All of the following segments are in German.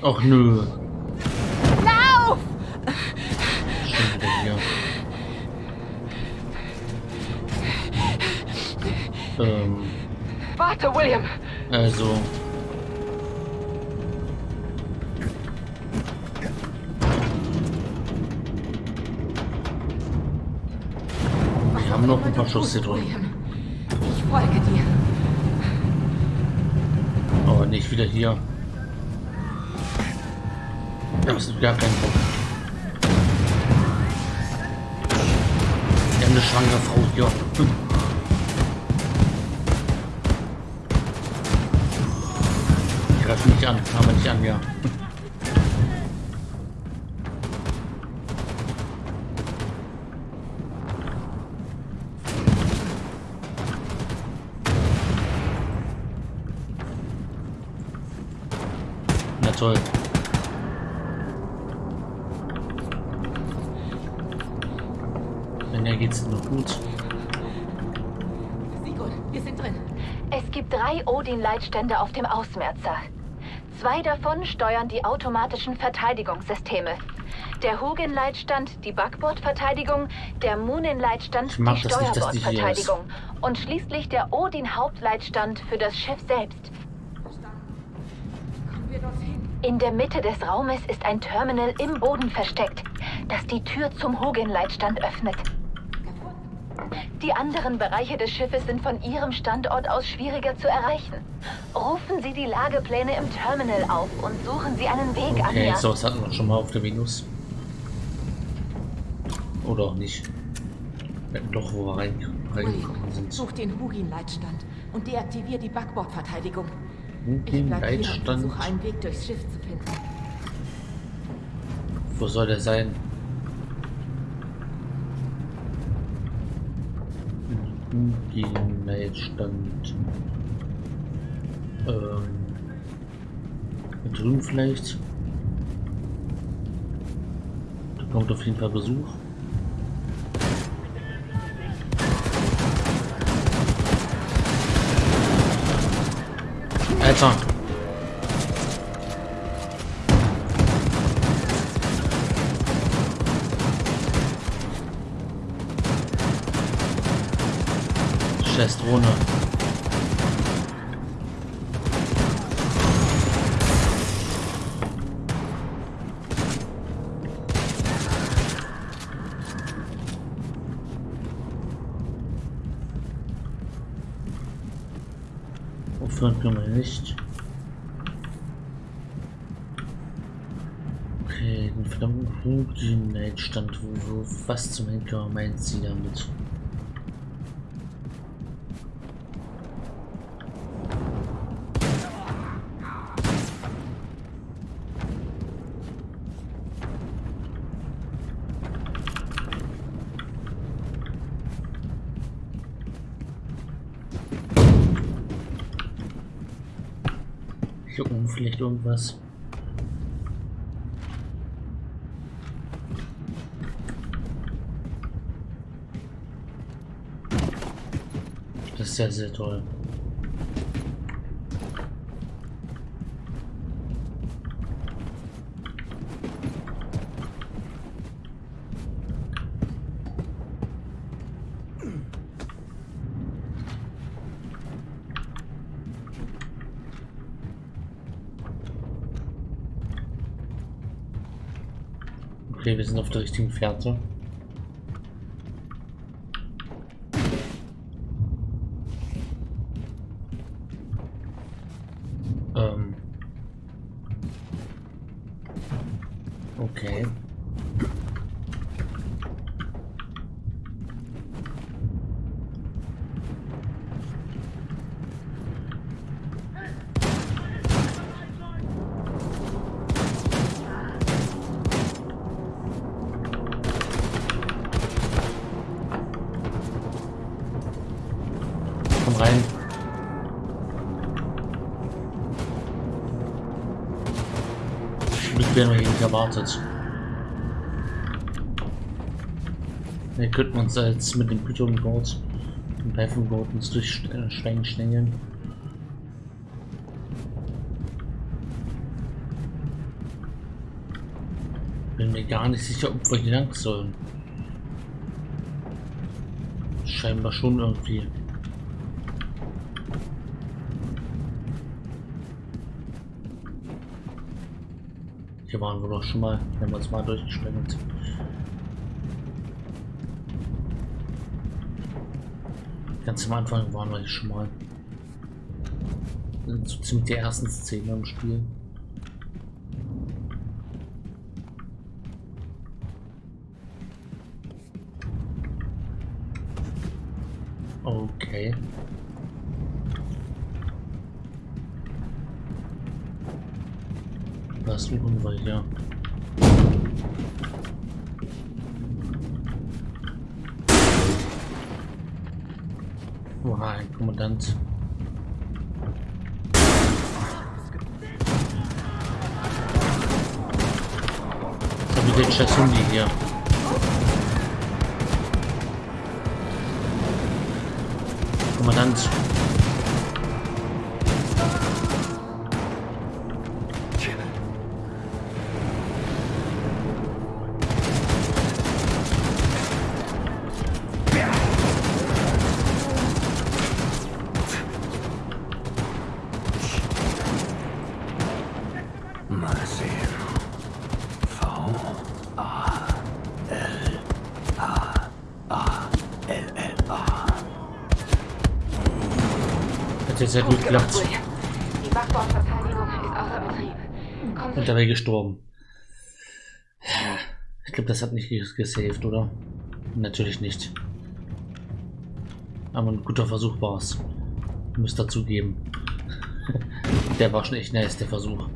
Och nö. Lauf! Schon wieder hier. Ähm, Warte, William! also. Wir haben noch ein paar Schuss hier drin. Ich folge dir. Aber nicht wieder hier. Das ist gar kein Bock. Wir haben eine schwangere Frau hier. Hm. Die greifen nicht an, haben wir nicht an, ja. Na toll. Wenn ja geht's nur gut. Sigurd, wir sind drin. Es gibt drei Odin-Leitstände auf dem Ausmerzer. Zwei davon steuern die automatischen Verteidigungssysteme. Der Hugin-Leitstand die Backbordverteidigung, der Munin-Leitstand die. Steuerbordverteidigung und schließlich der Odin-Hauptleitstand für das Schiff selbst. In der Mitte des Raumes ist ein Terminal im Boden versteckt, das die Tür zum Hugin-Leitstand öffnet. Die anderen Bereiche des Schiffes sind von Ihrem Standort aus schwieriger zu erreichen. Rufen Sie die Lagepläne im Terminal auf und suchen Sie einen Weg an Okay, mir. sowas hatten wir schon mal auf der Venus. Oder auch nicht. Wir hatten doch, wo wir rein, reingekommen sind. such den Hugin-Leitstand und deaktivier die Backbordverteidigung. Ich Den bleib hier und Leitstand. versuche einen Weg durchs Schiff zu finden. Wo soll der sein? Den Leitstand. Ähm. hier Drüben vielleicht. Da kommt auf jeden Fall Besuch. Alter! Scheiß Drohne. Aufhören können wir nicht. Okay, den verdammten Leitstand, wo, wo, was zum Henker meint sie damit? Vielleicht irgendwas. Das ist sehr, sehr toll. Okay, wir sind auf der richtigen Fährte. Werden wir hier nicht erwartet. Wir könnten uns jetzt mit dem Python Board und Python Board uns durchsteigen schnängeln. bin mir gar nicht sicher, ob wir hier lang sollen. Scheinbar schon irgendwie. Hier waren wir doch schon mal, wir uns mal durchgesprengt. Ganz am Anfang waren wir hier schon mal. So ziemlich die ersten Szenen im Spiel. Wir hier? Oha, ein Kommandant. So wie den Chasundi hier. Kommandant. Gestorben. Ich glaube, das hat nicht ges- gesaved, oder? Natürlich nicht. Aber ein guter Versuch war es. Müsst dazugeben. der war schon echt nice, der Versuch.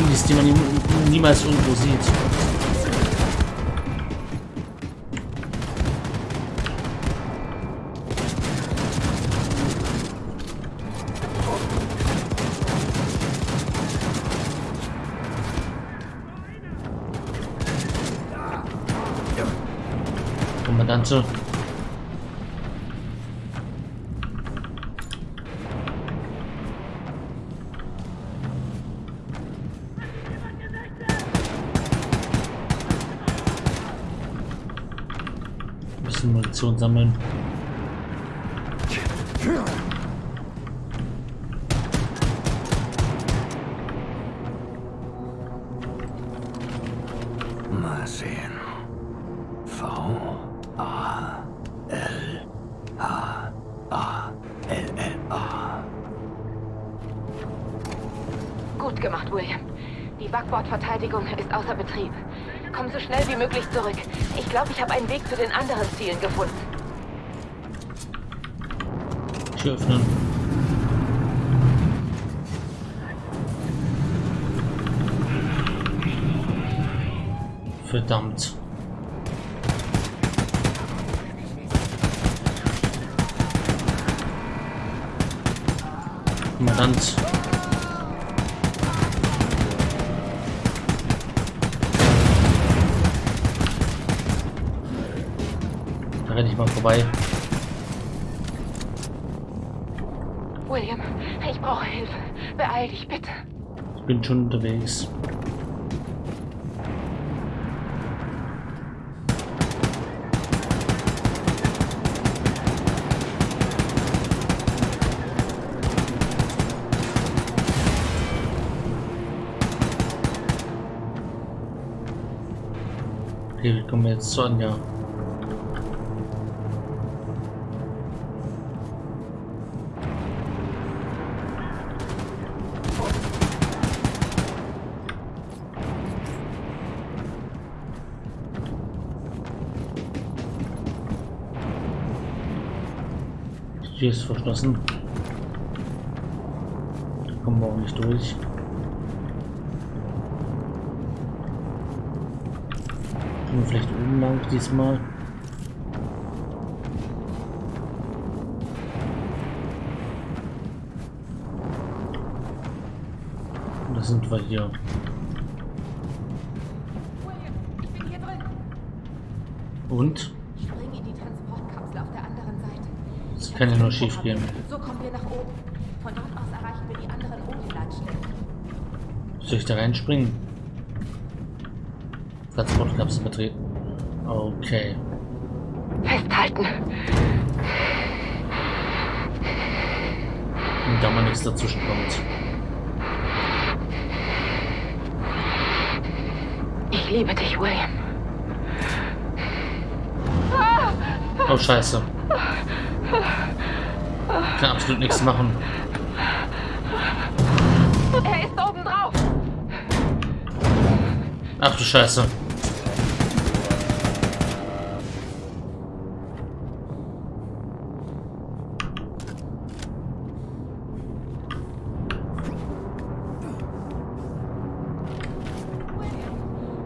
Hundis, die man nie, niemals irgendwo sieht. Munition sammeln. Glaube, ich habe einen Weg zu den anderen Zielen gefunden. Tür öffnen. Verdammt. Kommandant. Renne ich mal vorbei. William, ich brauche Hilfe. Beeil dich, bitte. Ich bin schon unterwegs. Okay, wir kommen jetzt zu Anja. Die Tür ist verschlossen. kommen wir auch nicht durch. Gehen wir vielleicht oben lang diesmal. Und da sind wir hier. Hier. Und? Spring in die Transportkapsel auf der anderen Seite. Das kann ja nur schief gehen. So kommen wir nach oben. Von dort aus erreichen wir die anderen Odin-Leitstellen. Soll ich da reinspringen? Transportkapsel betreten. Okay. Festhalten. Und da mal nichts dazwischen kommt. Ich liebe dich, William. Oh scheiße. Kann absolut nichts machen. Er ist oben drauf. Ach du Scheiße.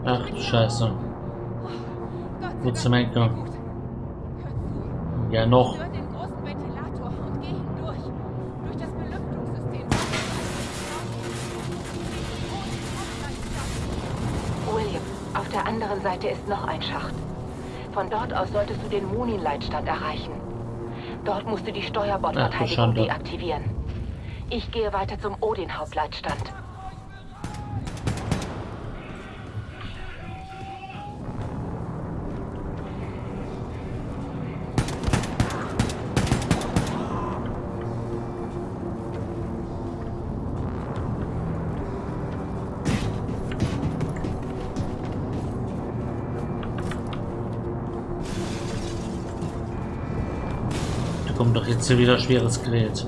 Ach du Scheiße. Zum gut. Hör zu. Ja noch. Seite ist noch ein Schacht. Von dort aus solltest du den Munin-Leitstand erreichen. Dort musst du die Steuerbordverteidigung Schande. deaktivieren. Ich gehe weiter zum Odin-Hauptleitstand. Doch jetzt hier wieder schweres Gerät.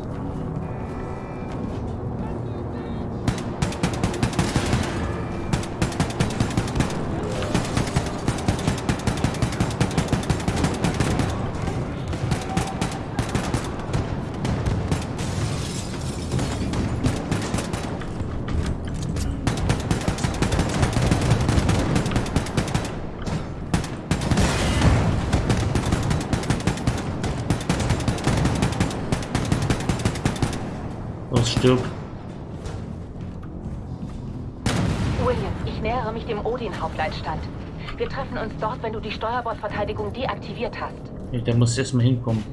Die Steuerbordverteidigung deaktiviert hast. Ja, Der muss erstmal hinkommen.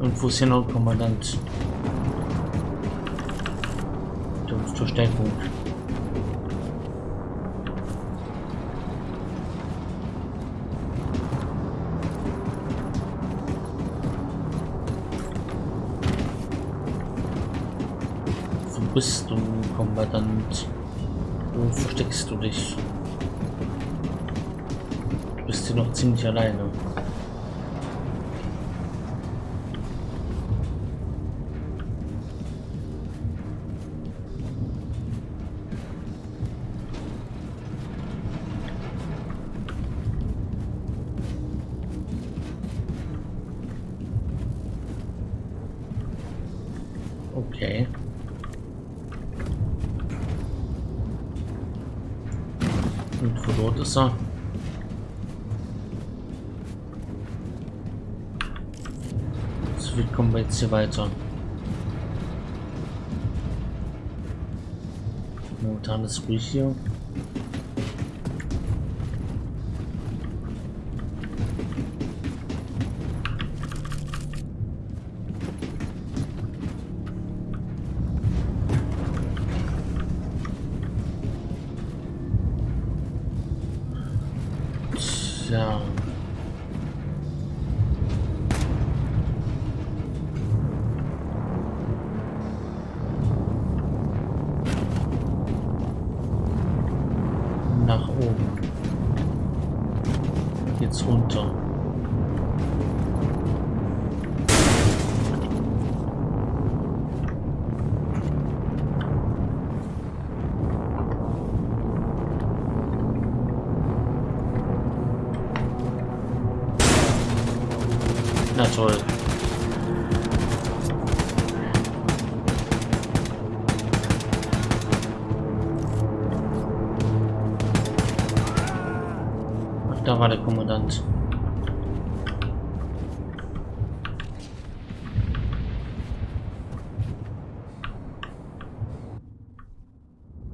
Und wo ist? Der uns Verstärkung. Du, Kommandant? Wo versteckst du dich? Du bist hier noch ziemlich alleine. Jetzt hier weiter? Momentan ist ruhig hier. Toll. Ach, da war der Kommandant.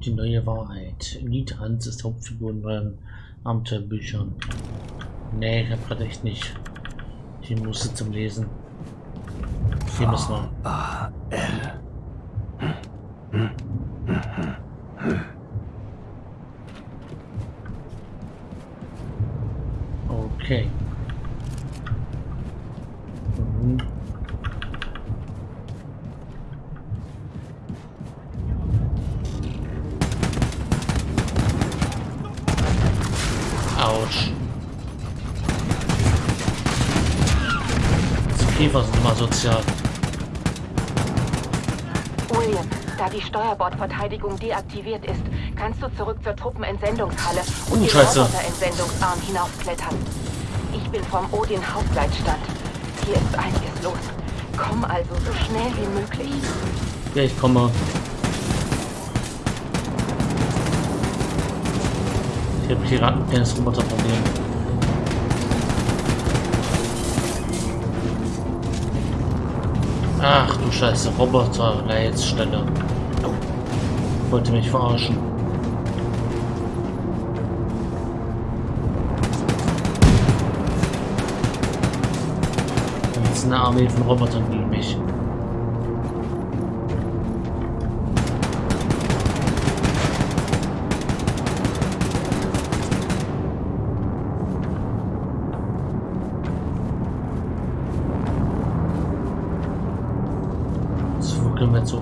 Die neue Wahrheit. Elite Hans ist Hauptfigur in meinen Abenteuerbüchern. Nee, ich hab gerade echt nicht die Muße zum Lesen. Hier müssen wir. Steuerbordverteidigung deaktiviert ist, kannst du zurück zur Truppenentsendungshalle und Oh, den Scheiße. Roboter-Entsendungsarm hinaufklettern. Ich bin vom Odin Hauptleitstand. Hier ist einiges los. Komm also so schnell wie möglich. Ja, ich komme. Ich habe hier gerade ein kleines Roboterproblem. Ach du Scheiße, Roboter, Leitstelle. Wollte mich verarschen. Jetzt ist eine Armee von Robotern gegen mich. Wo können wir jetzt?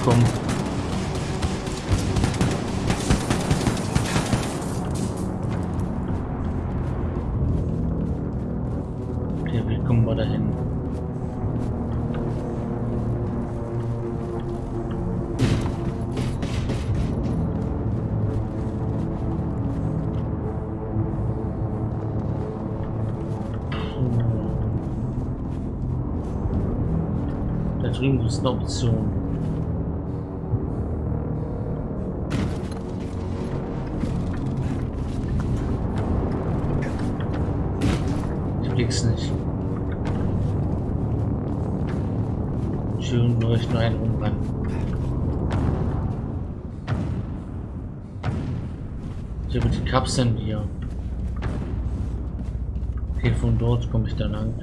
Hinkommen. Okay, wie kommen wir dahin? Da drüben ist eine Option. Blick's nicht. Schön nur ich nur einen rumrennen. Ich habe die Kapseln hier. Okay, von dort komme ich dann lang.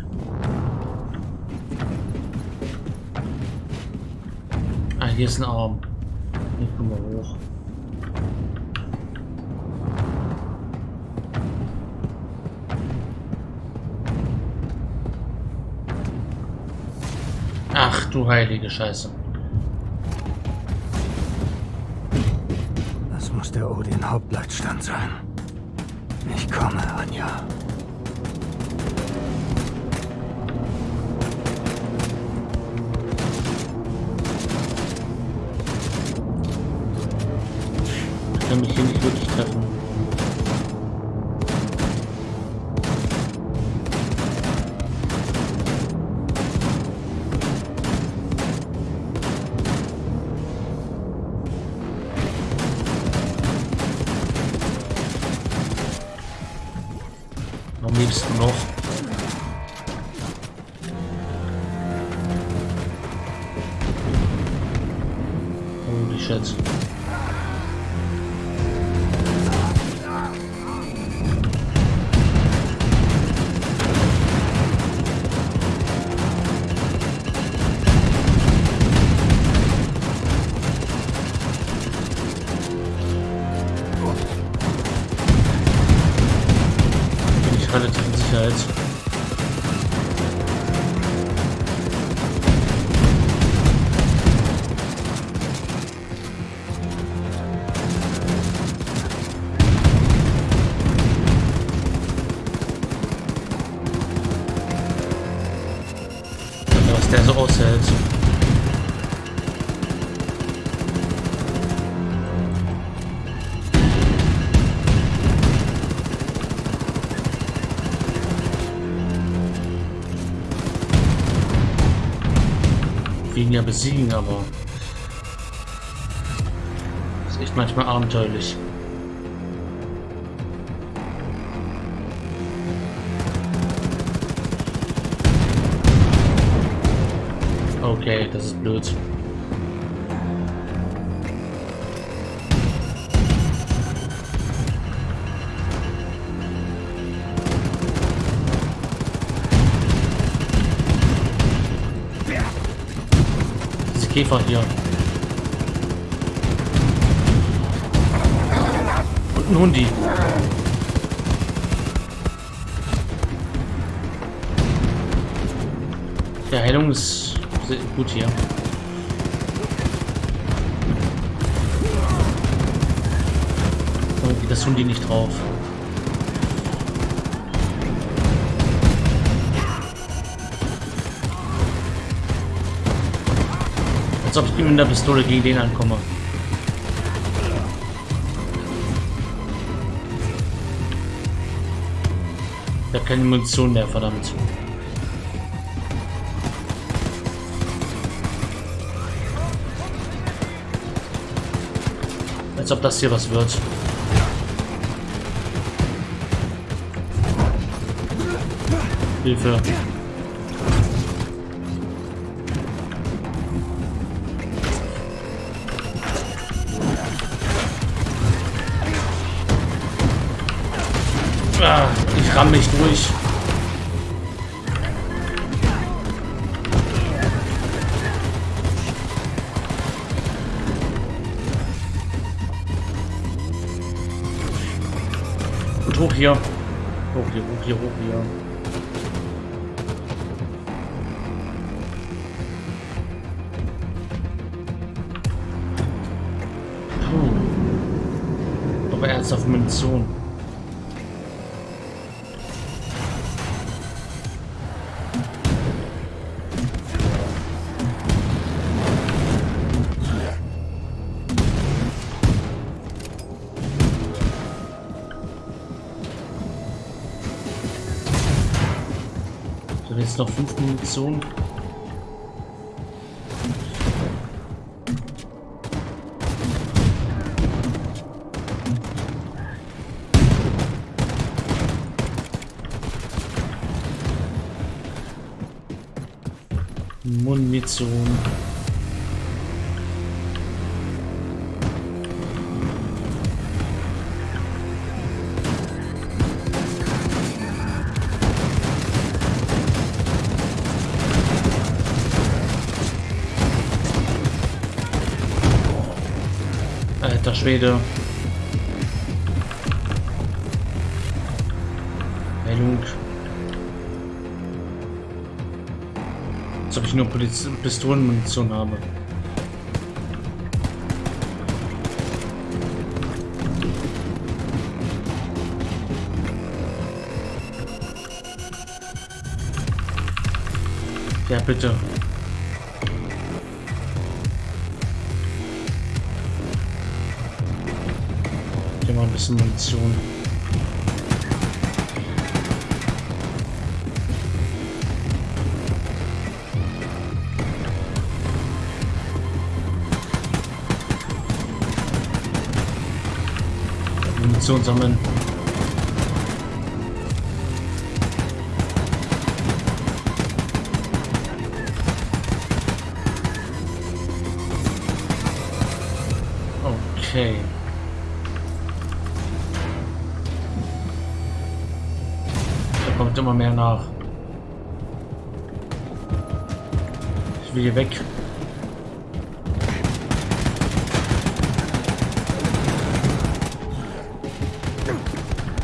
Ah, hier ist ein Arm. Du heilige Scheiße. Das muss der Odin Hauptleitstand sein. Ich komme, Anja. Am liebsten noch. Holy shit. Besiegen, aber ist echt manchmal abenteuerlich. Okay, das ist blöd. Käfer hier. Und ein Hundi. Der Heilung ist gut hier. Geht das Hundi nicht drauf. Ob ich mit der Pistole gegen den ankomme. Ich habe keine Munition mehr, verdammt. Als ob das hier was wird. Hilfe. Puh. Aber ernsthaft Munition. Noch fünf Munition. Munition. Schwede. Heilung. Als ob ich nur Poliz Pistolenmunition habe. Ja, bitte. Bisschen Munition. Munition sammeln. Nach. Ich will hier weg.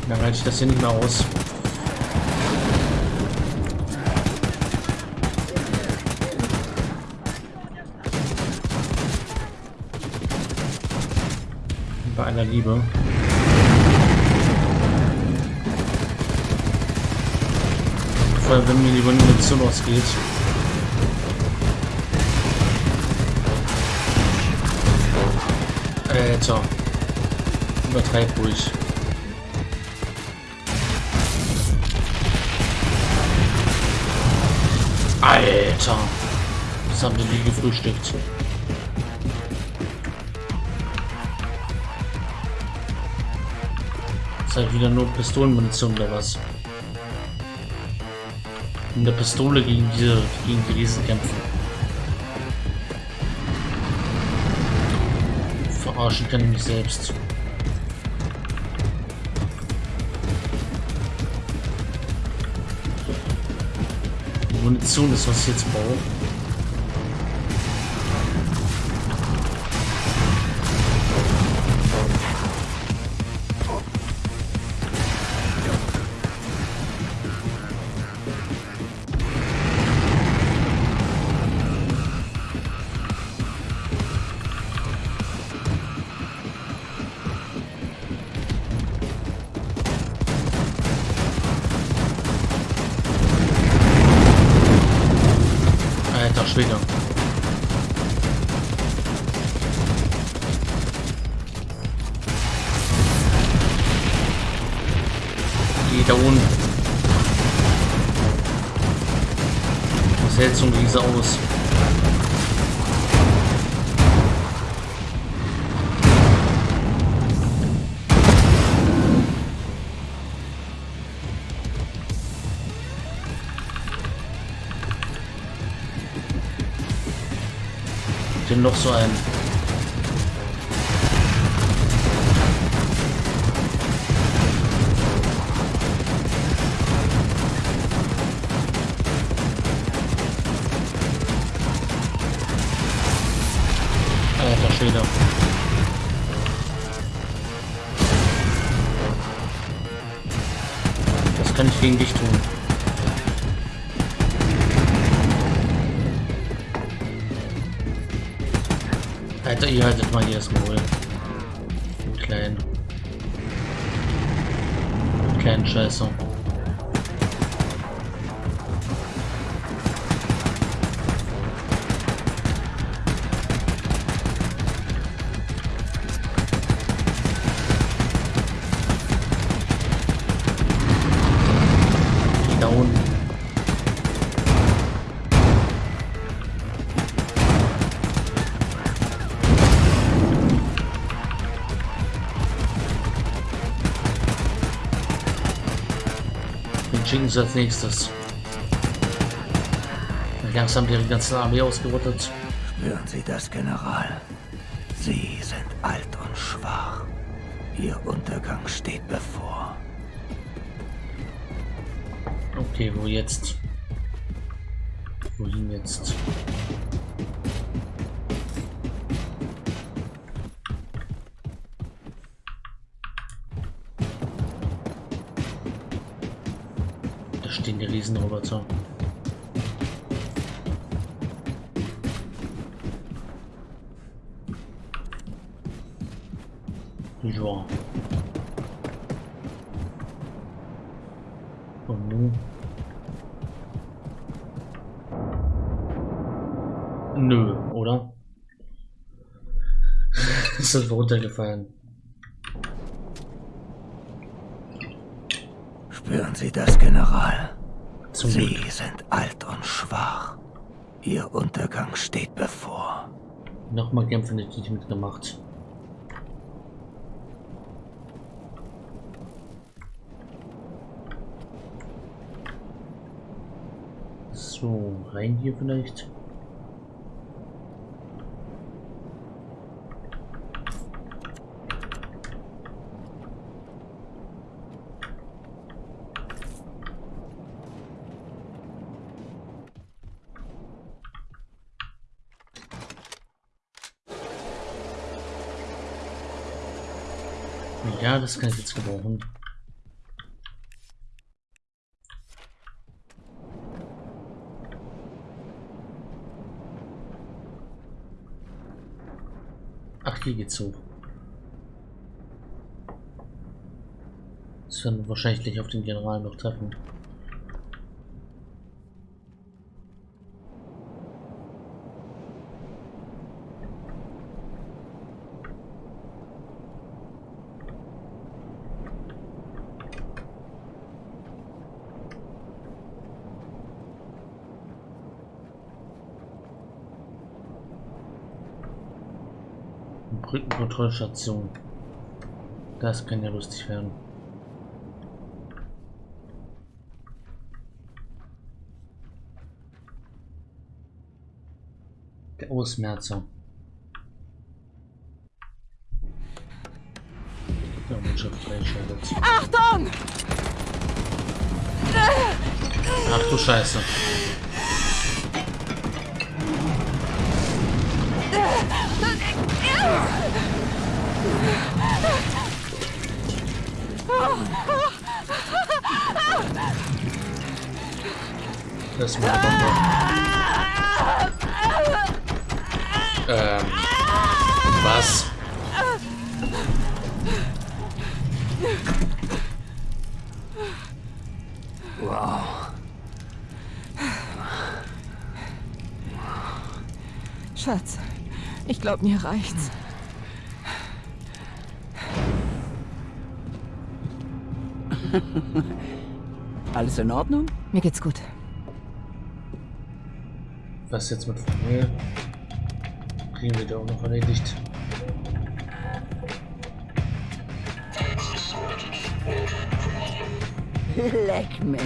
Dann halte ich das hier nicht mehr aus. Bei aller Liebe. weil wenn mir die Munition ausgeht. Äh, Alter. Übertreib ruhig. Alter. Das haben die nie gefrühstückt. Ist halt wieder nur Pistolenmunition oder was? In der Pistole gegen diese gegen die Riesen kämpfen. Verarschen kann ich mich selbst. Die Munition ist, was ich jetzt brauche. Riese aus? Noch so ein. Sie als nächstes. Langsam ihre ganze Armee ausgerottet. Spüren Sie das, General? Sie sind alt und schwach. Ihr Untergang steht bevor. Okay, wo jetzt? Wohin jetzt? Da stehen die Riesenroboter. Ja. Und nun? Nö, oder? Ist das runtergefallen? Spüren Sie das, General? Zum Sie Glück. sind alt und schwach. Ihr Untergang steht bevor. Nochmal kämpfen hätte ich nicht mitgemacht. So, rein hier vielleicht. Das kann ich jetzt gebrauchen. Ach, hier geht's hoch. Das werden wir wahrscheinlich auf den General noch treffen. Brückenkontrollstation. Das kann ja lustig werden. Der Ausmerzer. Ja, Mannschaft freischaltet. Achtung! Ach du Scheiße. Das Bombe. Ähm. Was? Wow. Schatz, ich glaube, mir reicht's. Alles in Ordnung? Mir geht's gut. Was jetzt mit Familie? Kriegen wir da auch noch erledigt. Leck mich.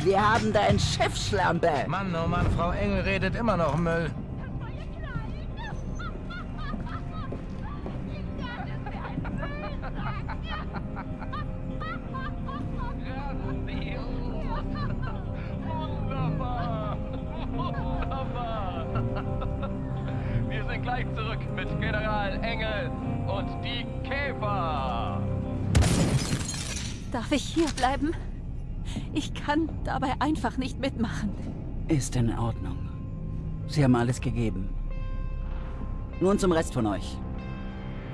Wir haben da ein Schiffsschlampe. Mann, oh Mann, Frau Engel redet immer noch Müll. Dabei einfach nicht mitmachen. Ist in Ordnung. Sie haben alles gegeben. Nun zum Rest von euch.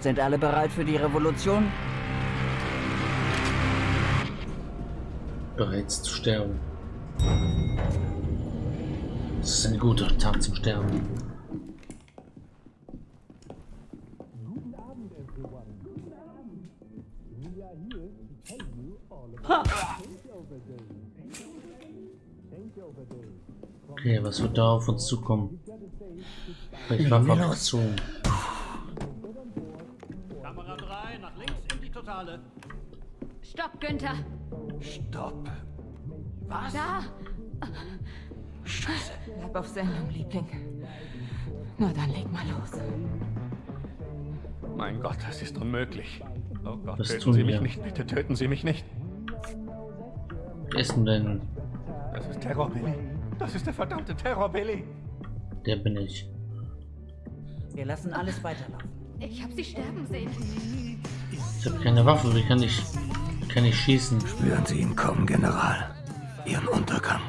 Sind alle bereit für die Revolution? Bereits zu sterben. Das ist ein guter Tag zum Sterben. Okay, was wird da auf uns zukommen? Ich war Fraktion. Kamera 3, nach links in die Totale. Stopp, Günther! Stopp. Da! Bleib auf Sendung, Liebling. Na dann leg mal los. Mein Gott, das ist unmöglich. Oh Gott, Was töten tun Sie mich wir? nicht, bitte töten Sie mich nicht. Wer ist denn denn? Das ist Terror Billy. Das ist der verdammte Terror Billy. Der bin ich. Wir lassen alles weiterlaufen. Ich habe sie sterben sehen. Ich habe keine Waffe, wie kann ich, kann ich schießen? Spüren Sie ihn kommen, General. Ihren Untergang.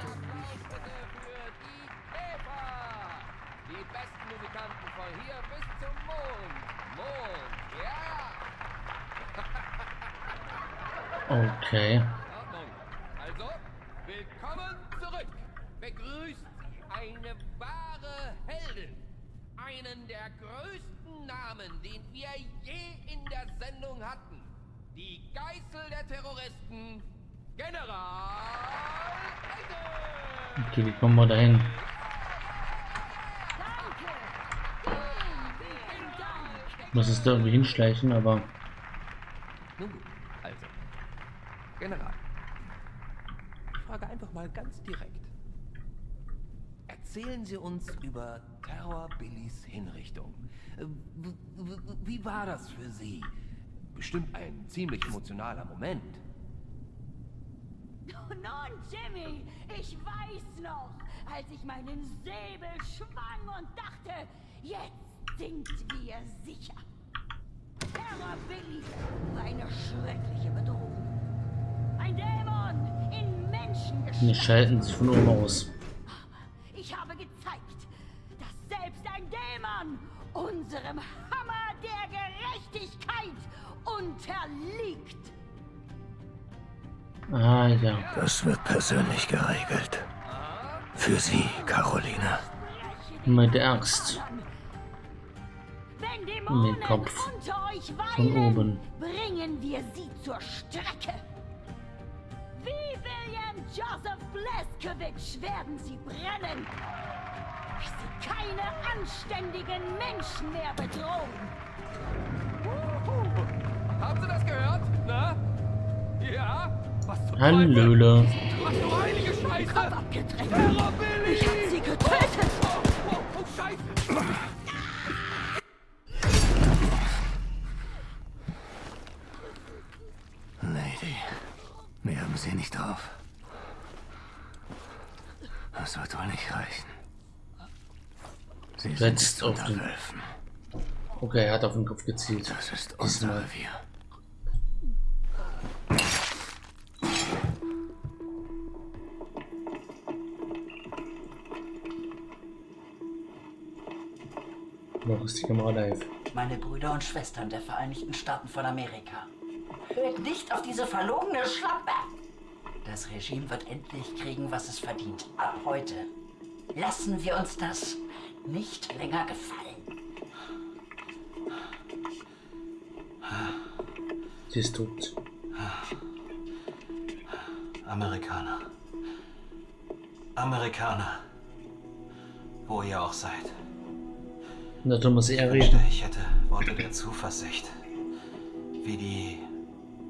Die Okay, wie kommen wir dahin? Muss es da irgendwie hinschleichen, aber Nun gut, also. General. Ich frage einfach mal ganz direkt. Erzählen Sie uns über Terror Billys Hinrichtung. Äh, Wie war das für Sie? Bestimmt ein ziemlich emotionaler Moment. Nun, Jimmy, ich weiß noch, als ich meinen Säbel schwang und dachte, jetzt sind wir sicher. Terror Billy war eine schreckliche Bedrohung. Ein Dämon in Menschengestalt. schalten sich von oben aus. Ich habe gezeigt, dass selbst ein Dämon unserem Hammer der Gerechtigkeit unterliegt. Ah ja. Das wird persönlich geregelt. Für Sie, Caroline. Mit Axt. Wenn den Kopf. unter euch Von weilen, oben. bringen wir sie zur Strecke. Wie William Joseph Bleskowitsch werden sie brennen, bis sie keine anständigen Menschen mehr bedrohen. Haben Sie das gehört? Na? Ja? Hallöle. Ich hab sie getötet. Oh, oh, oh, Scheiße! Lady, wir haben sie nicht drauf. Das wird wohl nicht reichen. Sie Setzt jetzt auf unter den- Wölfen. Okay, er hat auf den Kopf gezielt. Das ist unser Diesmal. Revier. Noch ist die Kamera live. Meine Brüder und Schwestern der Vereinigten Staaten von Amerika. Hört nicht auf diese verlogene Schlampe! Das Regime wird endlich kriegen, was es verdient. Ab heute. Lassen wir uns das nicht länger gefallen. Sie ist tot. Amerikaner. Amerikaner. Wo ihr auch seid. Na, da muss er reden. ich hätte Worte der Zuversicht. Wie die.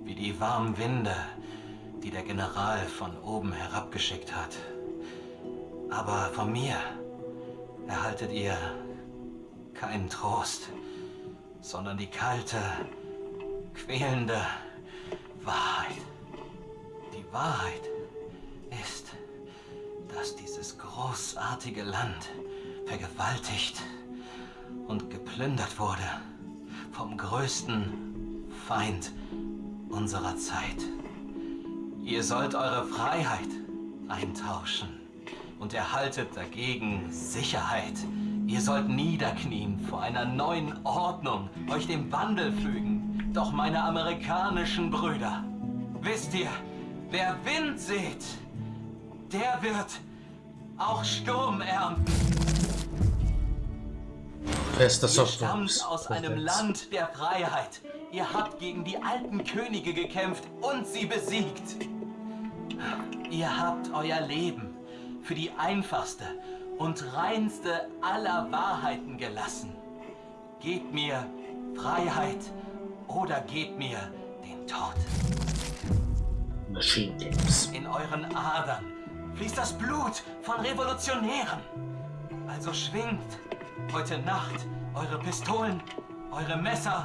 wie die warmen Winde, die der General von oben herabgeschickt hat. Aber von mir erhaltet ihr keinen Trost, sondern die kalte, quälende Wahrheit. Die Wahrheit ist, dass dieses großartige Land vergewaltigt und geplündert wurde vom größten Feind unserer Zeit. Ihr sollt eure Freiheit eintauschen und erhaltet dagegen Sicherheit. Ihr sollt niederknien vor einer neuen Ordnung, euch dem Wandel fügen. Doch meine amerikanischen Brüder, wisst ihr, wer Wind sät, der wird auch Sturm ernten. Fester Ihr stammt aus einem Land der Freiheit. Ihr habt gegen die alten Könige gekämpft und sie besiegt. Ihr habt euer Leben für die einfachste und reinste aller Wahrheiten gelassen. Gebt mir Freiheit oder gebt mir den Tod. Machine Games. In euren Adern fließt das Blut von Revolutionären. Also schwingt heute Nacht eure Pistolen, eure Messer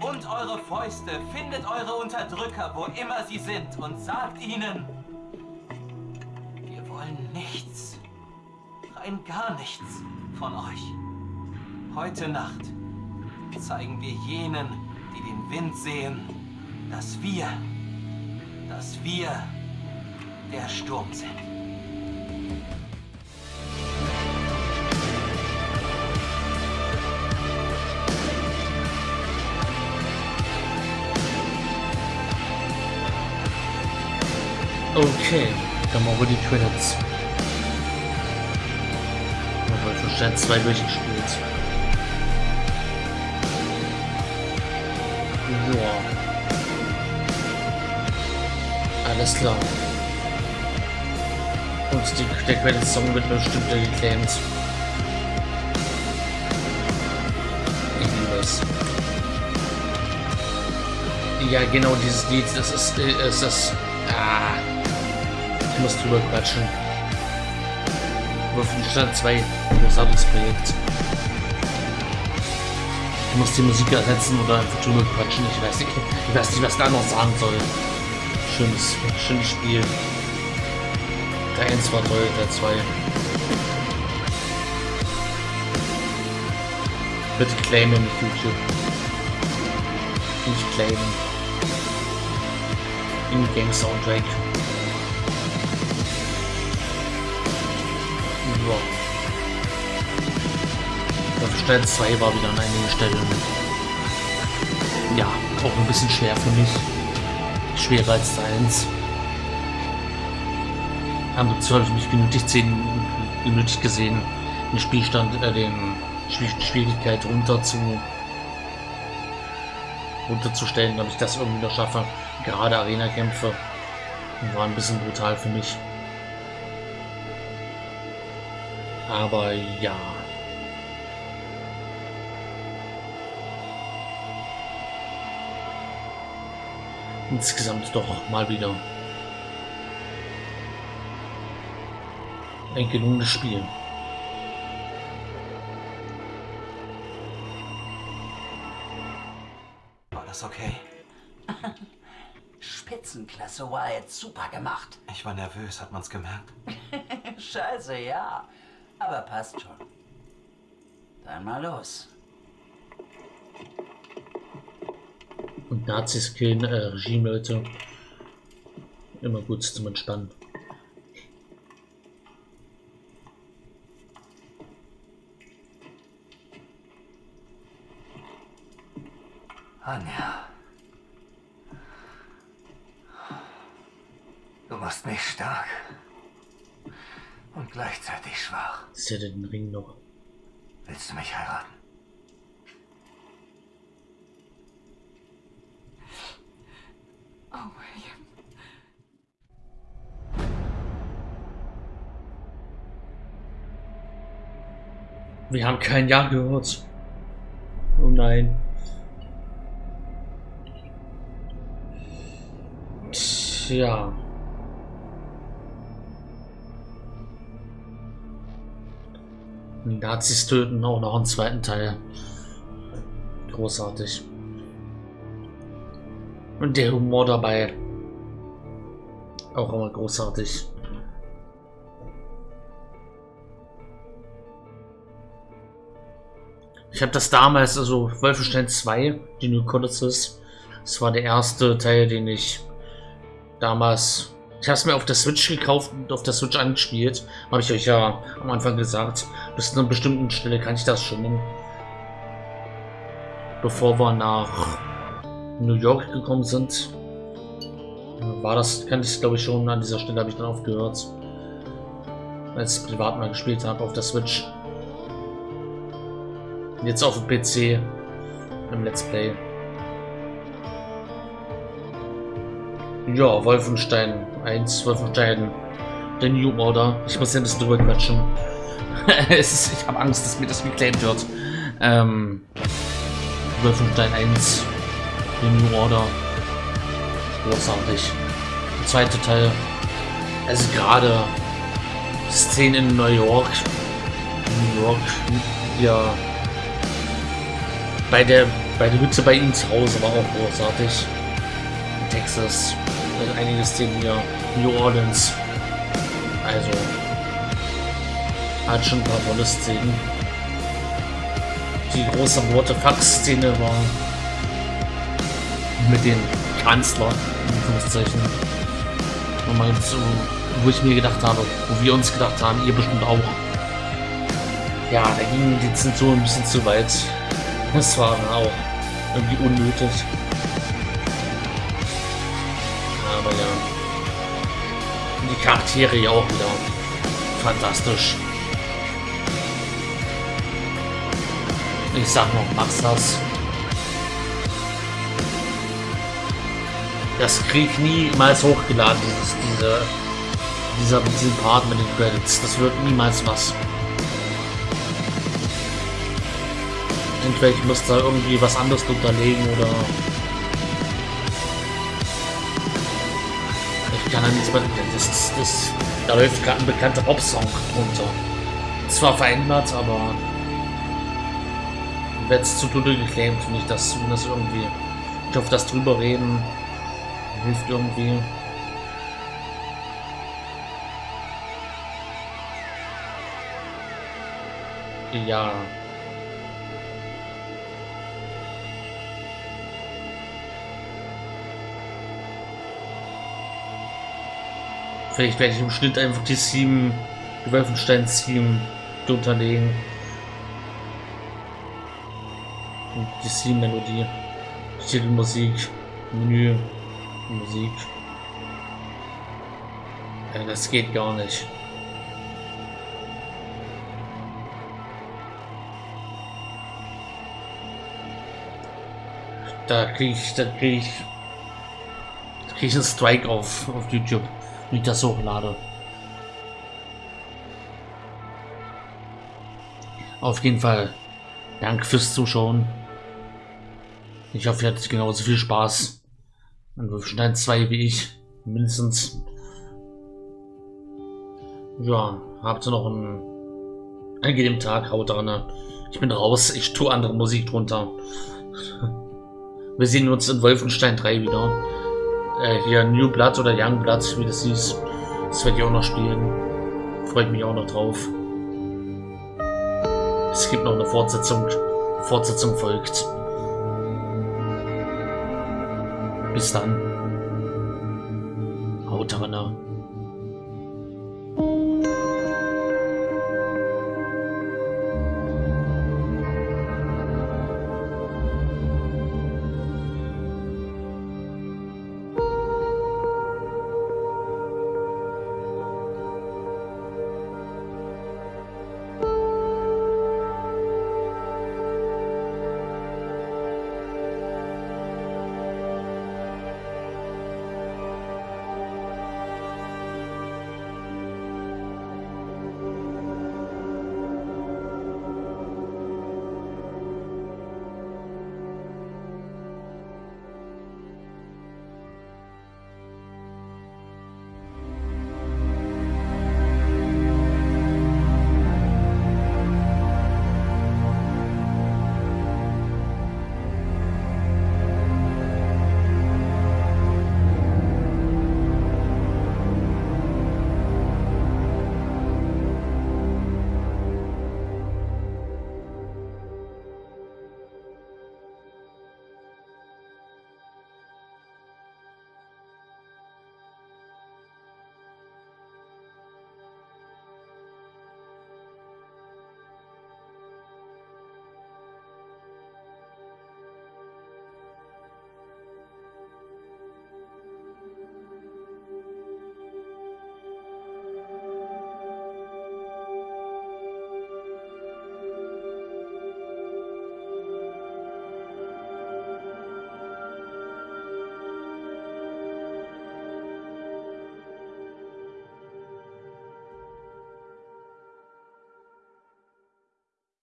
und eure Fäuste. Findet eure Unterdrücker, wo immer sie sind, und sagt ihnen, wir wollen nichts, rein gar nichts von euch. Heute Nacht zeigen wir jenen, die den Wind sehen, dass wir dass wir der Sturm sind. Okay, dann machen wir die Credits. Wir haben schon Stand 2 durchgespielt. Ja. Alles klar. Und die, der Credits-Song wird bestimmt geclaimed. Ich liebe es. Ja, genau dieses Lied, das ist, äh, es ist, ah, muss drüber quatschen. Wolfenstein 2, großartiges Projekt. Ich muss die Musik ersetzen oder einfach drüber quatschen, ich weiß nicht, ich weiß nicht, was da noch sagen soll. Schönes, schönes Spiel. Der 1 war toll, der 2. Bitte claimen mit YouTube. Nicht claimen. In-Game Soundtrack. Ja. Wolfenstein 2 war wieder an einigen Stellen. Ja, auch ein bisschen schwer für mich. Schwerer als 1. Aber dazu habe ich mich genötigt, sehen, genötigt gesehen, den Spielstand, äh, den Schwier- Schwierigkeit runter zu runterzustellen, damit ich das irgendwie noch schaffe. Gerade Arena-Kämpfe war ein bisschen brutal für mich. aber ja. Insgesamt doch mal wieder ein gelungenes Spiel. War das okay? Spitzenklasse Wyatt, super gemacht. Ich war nervös, hat man's gemerkt? Scheiße, ja. Aber passt schon. Dann mal los. Und Nazis killen äh, Regime-Leute. Immer gut zum Entspannen. Anja. Du machst mich stark. Und gleichzeitig Ist ja den Ring noch. Willst du mich heiraten? Oh, William. Wir haben kein Ja gehört. Oh nein. Tja. Nazis töten auch noch einen zweiten Teil. Großartig. Und der Humor dabei. Auch immer großartig. Ich habe das damals, also Wolfenstein 2, die New Colossus, das war der erste Teil, den ich damals, ich habe es mir auf der Switch gekauft und auf der Switch angespielt, habe ich euch ja am Anfang gesagt, bis zu einer bestimmten Stelle kann ich das schon, bevor wir nach New York gekommen sind, war das, kann ich glaube ich schon, an dieser Stelle habe ich dann aufgehört, als ich privat mal gespielt habe auf der Switch. Jetzt auf dem PC im Let's Play. Ja, Wolfenstein 1, Wolfenstein, der New Order. Ich muss ja ein bisschen drüber quatschen. ist, ich habe Angst, dass mir das geclaimed wird. Ähm, Wolfenstein 1, der New Order. Großartig. Der zweite Teil. Also gerade Szenen in New York. New York, ja bei der, bei der Hütte bei ihm zu Hause war auch großartig. Texas. Also einige Szenen hier. New Orleans. Also. Hat schon ein paar tolle Szenen. Die große Worte Fax-Szene war mit dem Kanzler, in Anführungszeichen. Nochmal so, wo ich mir gedacht habe, wo wir uns gedacht haben, ihr bestimmt auch. Ja, da ging die Zensur ein bisschen zu weit. Das war auch irgendwie unnötig. Die Charaktere ja auch wieder fantastisch. Ich sag noch, mach's das. Das krieg niemals hochgeladen, dieses, diese, dieser, diesen Part mit den Credits. Das wird niemals was. Entweder ich muss da irgendwie was anderes unterlegen oder... Das, das, das, da läuft gerade ein bekannter Pop-Song drunter. Zwar verändert, aber... Wird zu Tode geclaimt, nicht dass das irgendwie... Ich hoffe, das drüber reden hilft irgendwie. Ja. Vielleicht werde ich im Schnitt einfach die sieben, die Wolfenstein 7 unterlegen. Und die sieben Melodie, Titelmusik, Menü, Musik. Ja, das geht gar nicht. Da kriege ich, da kriege ich, da kriege ich einen Strike auf, auf YouTube wenn ich das hochlade. Auf jeden Fall Dank fürs Zuschauen. Ich hoffe, ihr hattet genauso viel Spaß Und Wolfenstein 2 wie ich. Mindestens. Ja, habt ihr noch einen angenehmen Tag, haut dran. Ich bin raus, ich tue andere Musik drunter. Wir sehen uns in Wolfenstein 3 wieder. Äh, hier New Blood oder Young Blood, wie das hieß. Das werde ich auch noch spielen. Freut mich auch noch drauf. Es gibt noch eine Fortsetzung. Fortsetzung folgt. Bis dann. Haut rein.